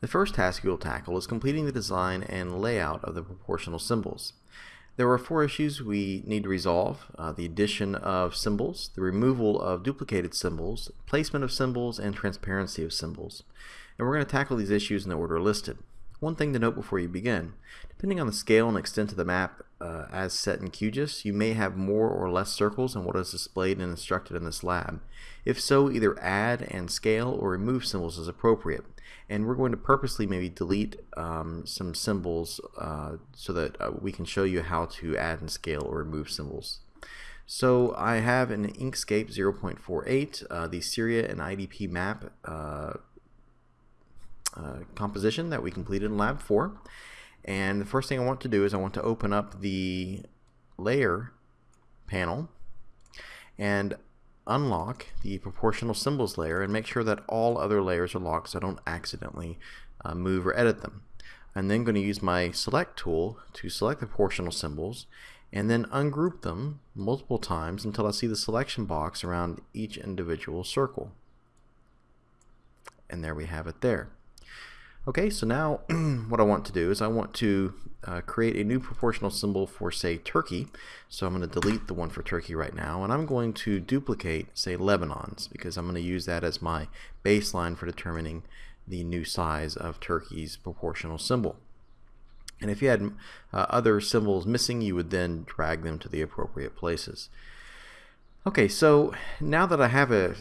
The first task you will tackle is completing the design and layout of the proportional symbols. There are four issues we need to resolve, uh, the addition of symbols, the removal of duplicated symbols, placement of symbols, and transparency of symbols. And we're going to tackle these issues in the order listed. One thing to note before you begin, depending on the scale and extent of the map uh, as set in QGIS, you may have more or less circles than what is displayed and instructed in this lab. If so, either add and scale or remove symbols as appropriate. And we're going to purposely maybe delete um, some symbols uh, so that uh, we can show you how to add and scale or remove symbols. So I have an Inkscape 0.48, uh, the Syria and IDP map uh, composition that we completed in Lab 4. And the first thing I want to do is I want to open up the layer panel and unlock the proportional symbols layer and make sure that all other layers are locked so I don't accidentally uh, move or edit them. I'm then going to use my select tool to select the proportional symbols and then ungroup them multiple times until I see the selection box around each individual circle. And there we have it there. Okay, so now what I want to do is I want to uh, create a new proportional symbol for, say, Turkey. So I'm going to delete the one for Turkey right now, and I'm going to duplicate, say, Lebanon's, because I'm going to use that as my baseline for determining the new size of Turkey's proportional symbol. And if you had uh, other symbols missing, you would then drag them to the appropriate places. Okay, so now that I have a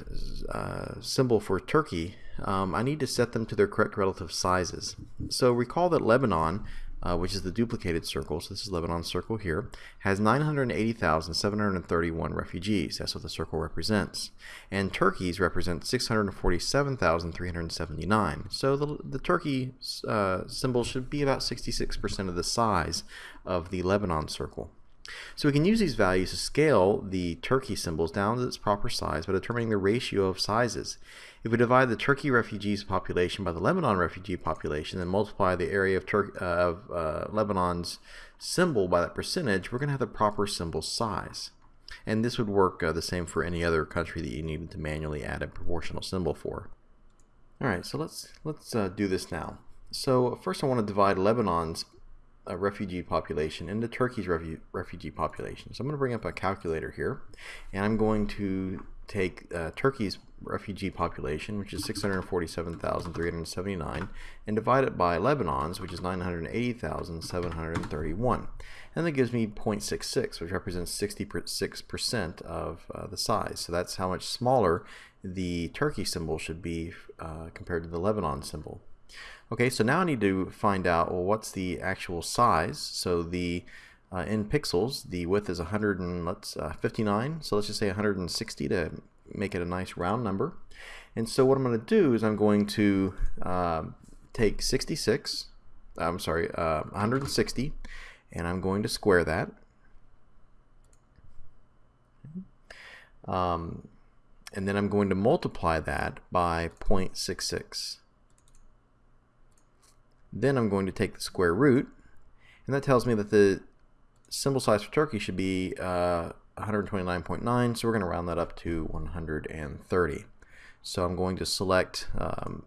uh, symbol for Turkey, um, I need to set them to their correct relative sizes. So recall that Lebanon, uh, which is the duplicated circle, so this is Lebanon's circle here, has 980,731 refugees. That's what the circle represents. And Turkey's represents 647,379. So the, the Turkey uh, symbol should be about 66% of the size of the Lebanon circle. So we can use these values to scale the Turkey symbols down to its proper size by determining the ratio of sizes. If we divide the Turkey refugees population by the Lebanon refugee population and multiply the area of, Tur uh, of uh, Lebanon's symbol by that percentage, we're going to have the proper symbol size. And this would work uh, the same for any other country that you needed to manually add a proportional symbol for. Alright, so let's, let's uh, do this now. So first I want to divide Lebanon's uh, refugee population into Turkey's refu refugee population. So I'm going to bring up a calculator here, and I'm going to take uh, Turkey's refugee population, which is 647,379, and divide it by Lebanon's, which is 980,731. And that gives me 0.66, which represents 66% of uh, the size. So that's how much smaller the Turkey symbol should be uh, compared to the Lebanon symbol. Okay, so now I need to find out, well, what's the actual size? So the uh, in pixels, the width is 100 and let's uh, 59. So let's just say 160 to make it a nice round number. And so what I'm going to do is I'm going to uh, take 66, I'm sorry, uh, 160, and I'm going to square that. Um, and then I'm going to multiply that by 0.66. Then I'm going to take the square root, and that tells me that the symbol size for Turkey should be uh, 129.9, so we're going to round that up to 130. So I'm going to select um,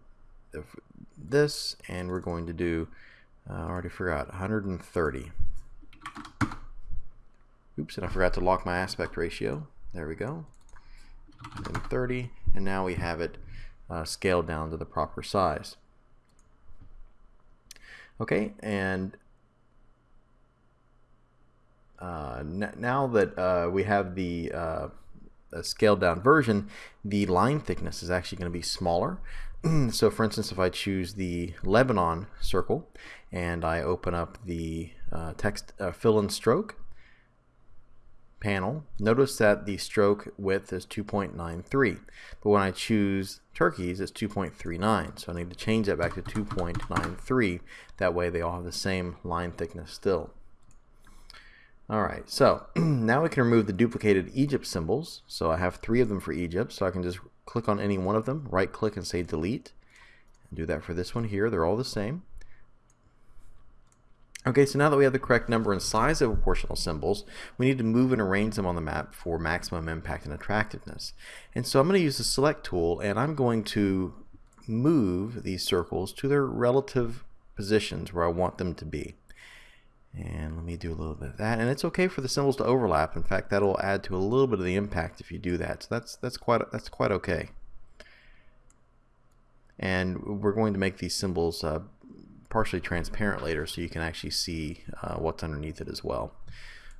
this, and we're going to do, uh, I already forgot, 130. Oops, and I forgot to lock my aspect ratio. There we go. 130, and now we have it uh, scaled down to the proper size. Okay, and uh, now that uh, we have the uh, scaled down version, the line thickness is actually going to be smaller. so for instance, if I choose the Lebanon circle and I open up the uh, text uh, fill and stroke panel, notice that the stroke width is 2.93. But when I choose Turkey's, it's 2.39. So I need to change that back to 2.93. That way they all have the same line thickness still. Alright, so now we can remove the duplicated Egypt symbols. So I have three of them for Egypt, so I can just click on any one of them, right click and say delete. Do that for this one here, they're all the same. Okay, so now that we have the correct number and size of proportional symbols, we need to move and arrange them on the map for maximum impact and attractiveness. And so I'm going to use the select tool and I'm going to move these circles to their relative positions where I want them to be. And let me do a little bit of that. And it's okay for the symbols to overlap. In fact, that'll add to a little bit of the impact if you do that. So that's that's quite that's quite okay. And we're going to make these symbols uh, partially transparent later so you can actually see uh, what's underneath it as well.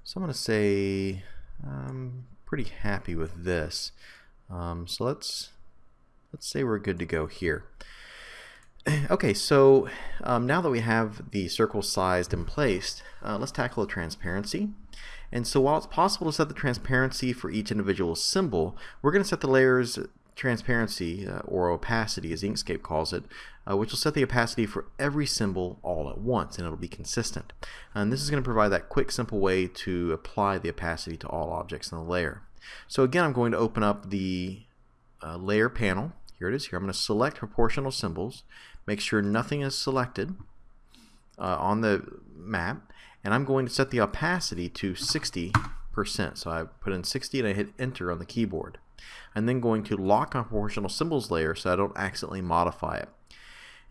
So I'm going to say I'm pretty happy with this. Um, so let's let's say we're good to go here. Okay, so um, now that we have the circle sized and placed, uh, let's tackle the transparency. And so while it's possible to set the transparency for each individual symbol, we're going to set the layers transparency, uh, or opacity as Inkscape calls it, uh, which will set the opacity for every symbol all at once, and it'll be consistent. And this is going to provide that quick, simple way to apply the opacity to all objects in the layer. So again, I'm going to open up the uh, layer panel. Here it is here. I'm going to select proportional symbols, make sure nothing is selected uh, on the map, and I'm going to set the opacity to 60%. So I put in 60 and I hit enter on the keyboard. I'm then going to lock on proportional symbols layer so I don't accidentally modify it.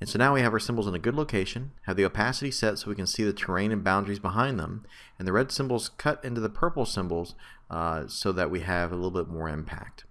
And so now we have our symbols in a good location, have the opacity set so we can see the terrain and boundaries behind them, and the red symbols cut into the purple symbols uh, so that we have a little bit more impact.